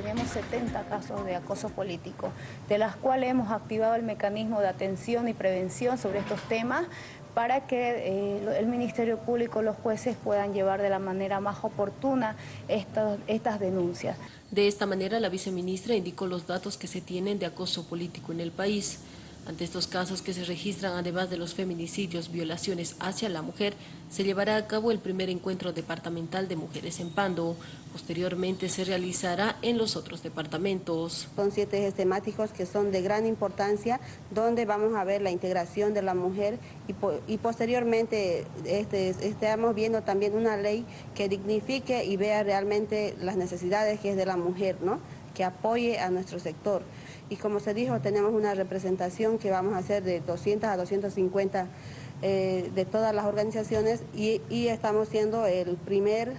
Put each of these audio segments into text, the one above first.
tenemos 70 casos de acoso político, de las cuales hemos activado el mecanismo de atención y prevención sobre estos temas para que eh, el Ministerio Público, los jueces puedan llevar de la manera más oportuna estas denuncias. De esta manera, la viceministra indicó los datos que se tienen de acoso político en el país. Ante estos casos que se registran, además de los feminicidios, violaciones hacia la mujer, se llevará a cabo el primer encuentro departamental de mujeres en Pando. Posteriormente se realizará en los otros departamentos. Son siete ejes temáticos que son de gran importancia, donde vamos a ver la integración de la mujer y, posteriormente este, estamos viendo también una ley que dignifique y vea realmente las necesidades que es de la mujer, ¿no? Que apoye a nuestro sector. Y como se dijo, tenemos una representación que vamos a hacer de 200 a 250 eh, de todas las organizaciones y, estamos siendo el primer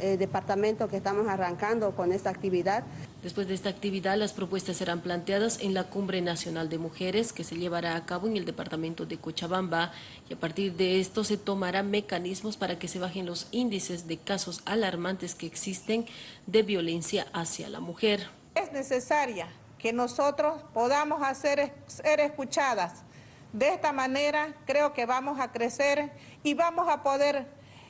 eh, departamento que estamos arrancando con esta actividad. Después de esta actividad, las propuestas serán planteadas en la Cumbre Nacional de Mujeres que se llevará a cabo en el departamento de Cochabamba y a partir de esto se tomarán mecanismos para que se bajen los índices de casos alarmantes que existen de violencia hacia la mujer. Es necesaria que nosotros podamos hacer ser escuchadas. De esta manera creo que vamos a crecer y vamos a poder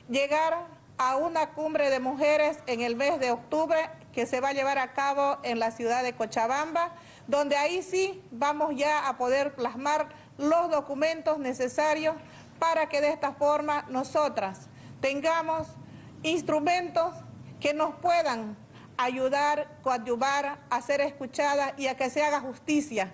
llegar a una cumbre de mujeres en el mes de octubre que se va a llevar a cabo en la ciudad de Cochabamba, donde ahí sí vamos ya a poder plasmar los documentos necesarios para que de esta forma nosotras tengamos instrumentos que nos puedan ayudar, coadyuvar a ser escuchada y a que se haga justicia